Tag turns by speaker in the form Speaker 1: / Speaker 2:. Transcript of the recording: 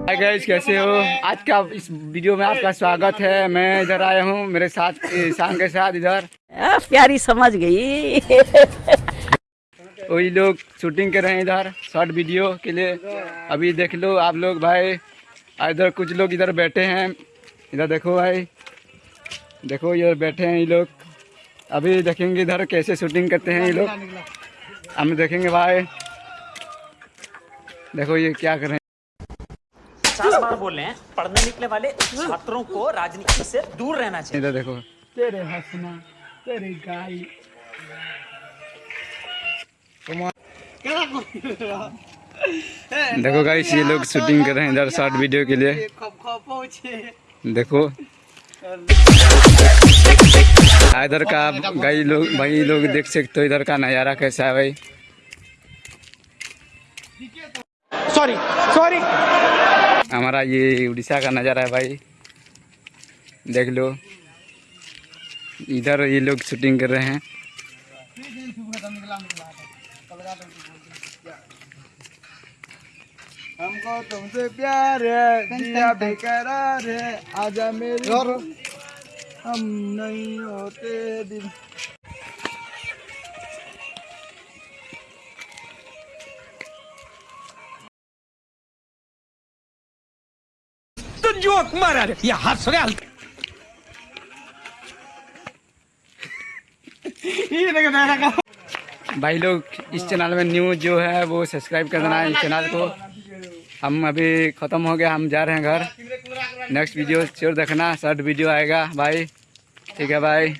Speaker 1: Hi guys कैसे हो? आज का इस वीडियो में आपका स्वागत है। मैं इधर आया हूँ मेरे साथ ईशान के साथ इधर।
Speaker 2: प्यारी समझ गई।
Speaker 1: वही लोग शूटिंग कर रहे हैं इधर शॉर्ट वीडियो के लिए। अभी देख लो आप लोग भाई इधर कुछ लोग इधर बैठे हैं। इधर देखो भाई देखो इधर बैठे हैं ये लोग। अभी देखेंगे इधर कैसे शूटिंग करते हैं ये लोग। हम देखेंगे भाई। देखो ये क्या कर रहे हैं।
Speaker 3: पचास बार बोल रहे हैं पढ़ने निकले वाले छात्रों को राजनीति से दूर रहना चाहिए।
Speaker 1: इधर देखो। तेरे हंसना तेरी गाय देखो गाइस ये लोग शूटिंग कर रहे हैं इधर शॉर्ट वीडियो के लिए। देखो। इधर का भाई लोग भाई लोग देख सकते हो इधर का नज़ारा कैसा है भाई।
Speaker 3: सॉरी सॉरी
Speaker 1: हमारा ये उड़ीसा का नज़ारा है भाई। देख लो। इधर ये लोग शूटिंग कर रहे हैं।
Speaker 4: हमको तुमसे प्यार है जिया बेकरार है आजा मेरे हम नहीं होते दिन।
Speaker 3: जोक मारा रे। ये हंस रहे हल्के
Speaker 1: भाई लोग इस चैनल में न्यू जो है वो सब्सक्राइब कर देना है इस चैनल को। हम अभी ख़त्म हो गया हम जा रहे हैं घर। नेक्स्ट वीडियो चोर देखना शॉर्ट वीडियो आएगा। भाई ठीक है भाई